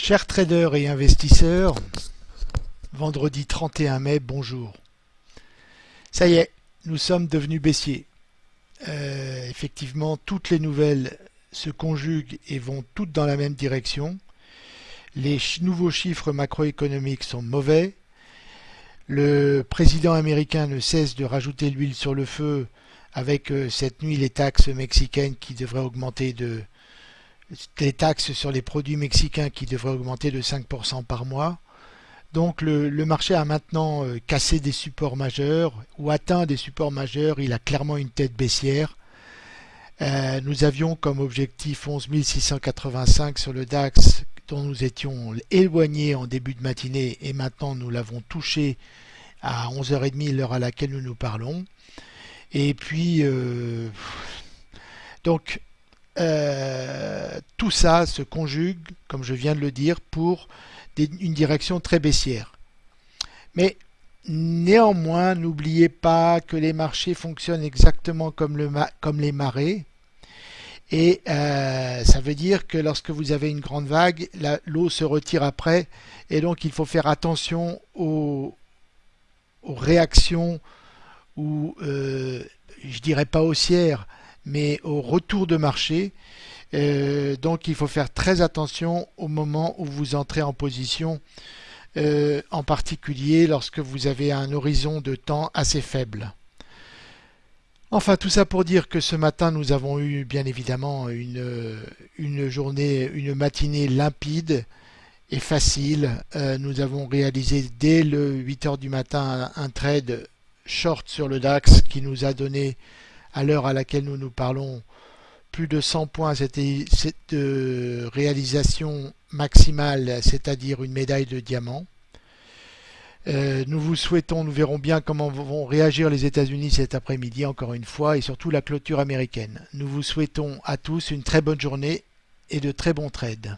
Chers traders et investisseurs, vendredi 31 mai, bonjour. Ça y est, nous sommes devenus baissiers. Euh, effectivement, toutes les nouvelles se conjuguent et vont toutes dans la même direction. Les nouveaux chiffres macroéconomiques sont mauvais. Le président américain ne cesse de rajouter l'huile sur le feu avec euh, cette nuit les taxes mexicaines qui devraient augmenter de les taxes sur les produits mexicains qui devraient augmenter de 5% par mois. Donc le, marché a maintenant euh, cassé des supports majeurs ou atteint des supports majeurs, il a clairement une tête baissière. Euh, nous avions comme objectif 11 685 sur le DAX dont nous étions éloignés en début de matinée et maintenant nous l'avons touché à 11h30 l'heure à laquelle nous nous parlons. Et puis euh, donc euh, tout ça se conjugue, comme je viens de le dire, pour une direction très baissière. Mais néanmoins, n'oubliez pas que les marchés fonctionnent exactement comme, le, comme les marées. Et euh, ça veut dire que lorsque vous avez une grande vague, l'eau se retire après. Et donc il faut faire attention aux, réactions ou euh, je dirais pas haussières, mais au retour de marché. Euh, donc il faut faire très attention au moment où vous entrez en position, euh, en particulier lorsque vous avez un horizon de temps assez faible. Enfin tout ça pour dire que ce matin nous avons eu bien évidemment une, une journée, une matinée limpide et facile. Euh, nous avons réalisé dès le 8 heures du matin un trade short sur le DAX qui nous a donné à l'heure à laquelle nous nous parlons, plus de 100 points, c'était cette euh, réalisation maximale, c'est-à-dire une médaille de diamant. Euh, nous vous souhaitons, nous verrons bien comment vont réagir les États-Unis cet après-midi, encore une fois, et surtout la clôture américaine. Nous vous souhaitons à tous une très bonne journée et de très bons trades.